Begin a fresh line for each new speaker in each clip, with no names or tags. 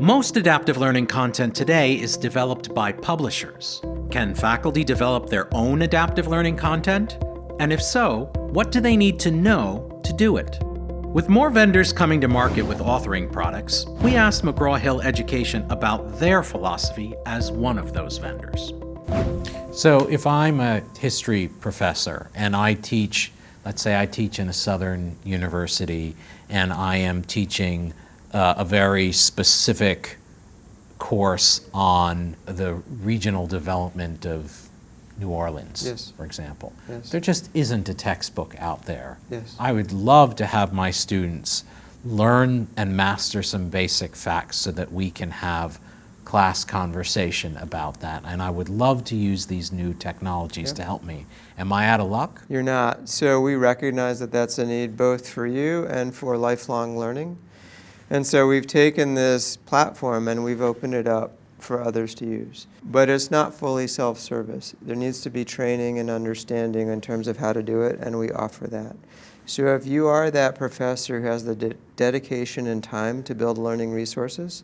Most adaptive learning content today is developed by publishers. Can faculty develop their own adaptive learning content? And if so, what do they need to know to do it? With more vendors coming to market with authoring products, we asked McGraw-Hill Education about their philosophy as one of those vendors.
So if I'm a history professor and I teach, let's say I teach in a southern university and I am teaching uh, a very specific course on the regional development of New Orleans,
yes.
for example.
Yes.
There just isn't a textbook out there.
Yes.
I would love to have my students learn and master some basic facts so that we can have class conversation about that. And I would love to use these new technologies to help me. Am I out of luck?
You're not. So we recognize that that's a need both for you and for lifelong learning. And so we've taken this platform and we've opened it up for others to use. But it's not fully self-service. There needs to be training and understanding in terms of how to do it, and we offer that. So if you are that professor who has the de dedication and time to build learning resources,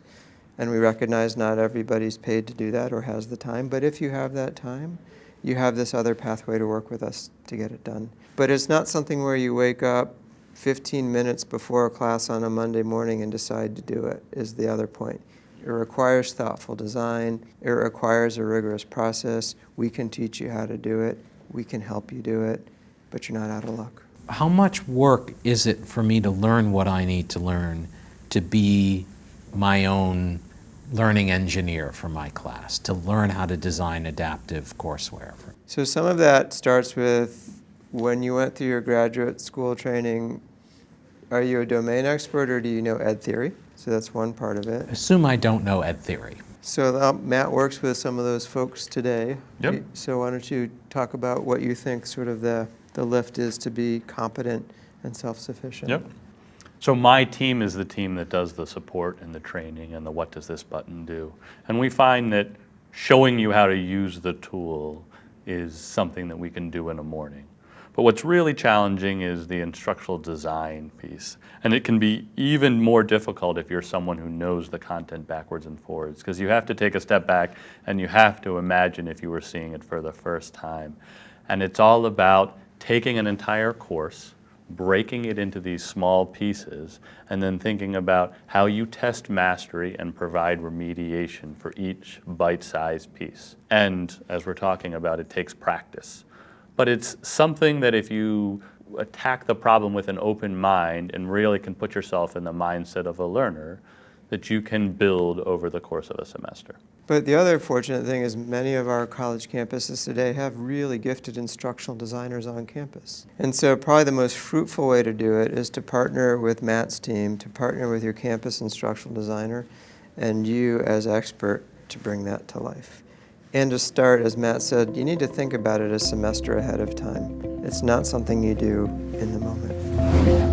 and we recognize not everybody's paid to do that or has the time, but if you have that time, you have this other pathway to work with us to get it done. But it's not something where you wake up 15 minutes before a class on a Monday morning and decide to do it, is the other point. It requires thoughtful design. It requires a rigorous process. We can teach you how to do it. We can help you do it, but you're not out of luck.
How much work is it for me to learn what I need to learn to be my own learning engineer for my class, to learn how to design adaptive courseware?
So some of that starts with when you went through your graduate school training, are you a domain expert or do you know ed theory? So that's one part of it.
Assume I don't know ed theory.
So uh, Matt works with some of those folks today.
Yep.
So why don't you talk about what you think sort of the, the lift is to be competent and self-sufficient?
Yep. So my team is the team that does the support and the training and the what does this button do. And we find that showing you how to use the tool is something that we can do in a morning. But what's really challenging is the instructional design piece. And it can be even more difficult if you're someone who knows the content backwards and forwards, because you have to take a step back and you have to imagine if you were seeing it for the first time. And it's all about taking an entire course, breaking it into these small pieces, and then thinking about how you test mastery and provide remediation for each bite-sized piece. And as we're talking about, it takes practice. But it's something that if you attack the problem with an open mind and really can put yourself in the mindset of a learner, that you can build over the course of a semester.
But the other fortunate thing is many of our college campuses today have really gifted instructional designers on campus. And so probably the most fruitful way to do it is to partner with Matt's team, to partner with your campus instructional designer, and you as expert to bring that to life. And to start, as Matt said, you need to think about it a semester ahead of time. It's not something you do in the moment.